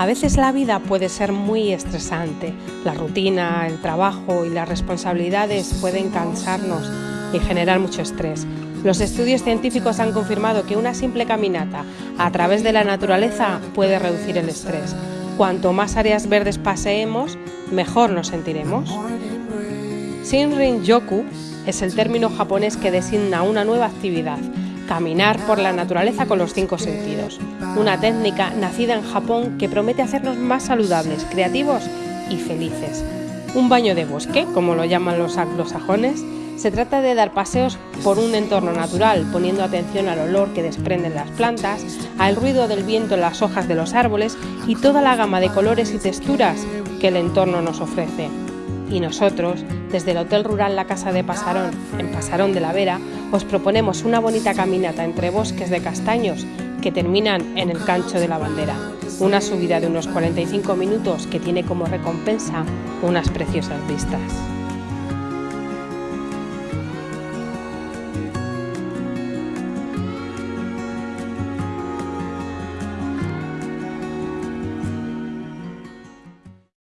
A veces la vida puede ser muy estresante. La rutina, el trabajo y las responsabilidades pueden cansarnos y generar mucho estrés. Los estudios científicos han confirmado que una simple caminata a través de la naturaleza puede reducir el estrés. Cuanto más áreas verdes paseemos, mejor nos sentiremos. Shinrin Yoku es el término japonés que designa una nueva actividad caminar por la naturaleza con los cinco sentidos. Una técnica nacida en Japón que promete hacernos más saludables, creativos y felices. Un baño de bosque, como lo llaman los anglosajones, se trata de dar paseos por un entorno natural, poniendo atención al olor que desprenden las plantas, al ruido del viento en las hojas de los árboles y toda la gama de colores y texturas que el entorno nos ofrece. Y nosotros, desde el Hotel Rural La Casa de Pasarón, en Pasarón de la Vera, os proponemos una bonita caminata entre bosques de castaños que terminan en el Cancho de la Bandera. Una subida de unos 45 minutos que tiene como recompensa unas preciosas vistas.